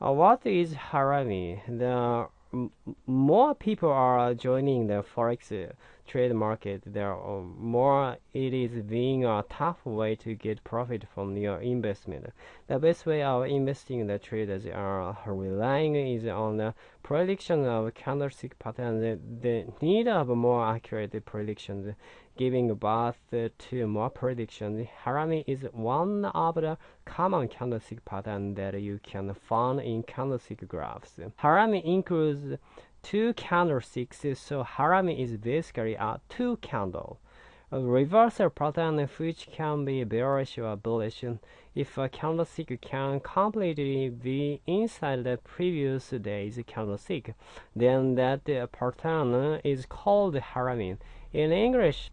What is harami? The more people are joining the forex trade market, there are more it is being a tough way to get profit from your investment. The best way of investing the traders are relying is on the prediction of candlestick patterns. The need of more accurate predictions giving birth to more predictions. Harami is one of the common candlestick patterns that you can find in candlestick graphs. Harami includes two candlesticks, so Harami is basically a two candle. A reversal pattern which can be bearish or bullish if a candlestick can completely be inside the previous day's candlestick, then that pattern is called harami. In English,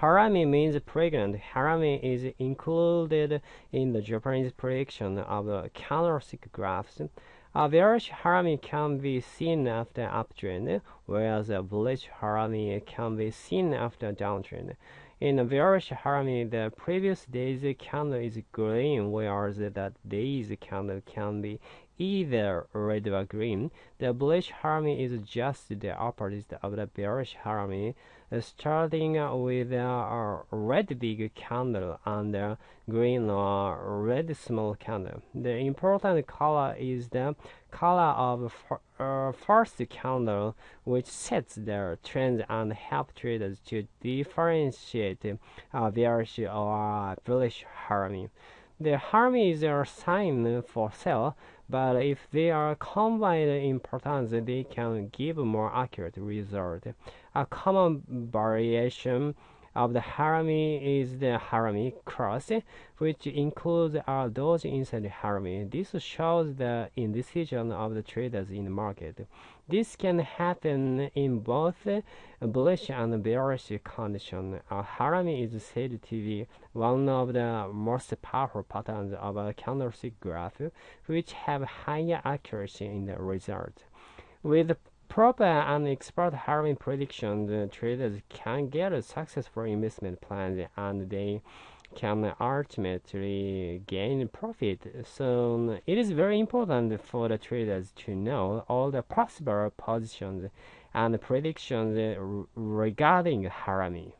Harami means pregnant. Harami is included in the Japanese prediction of the candlestick graphs. A bearish harami can be seen after uptrend, whereas a bullish harami can be seen after downtrend. In bearish harami, the previous day's candle is green, whereas that day's candle can be either red or green. The bullish harami is just the opposite of the bearish harami, uh, starting with a red big candle and a green or red small candle. The important color is the color of uh, first candle, which sets the trend and help traders to differentiate a bearish or bullish harami. The harami is a sign for sell, but if they are combined in patterns, they can give more accurate result. A common variation of the harami is the harami cross, which includes a doji inside harami. This shows the indecision of the traders in the market. This can happen in both bullish and bearish condition. A harami is said to be one of the most powerful patterns of a candlestick graph, which have higher accuracy in the result. With proper and expert harami predictions, uh, traders can get a successful investment plans and they can ultimately gain profit. So it is very important for the traders to know all the possible positions and predictions uh, regarding harami.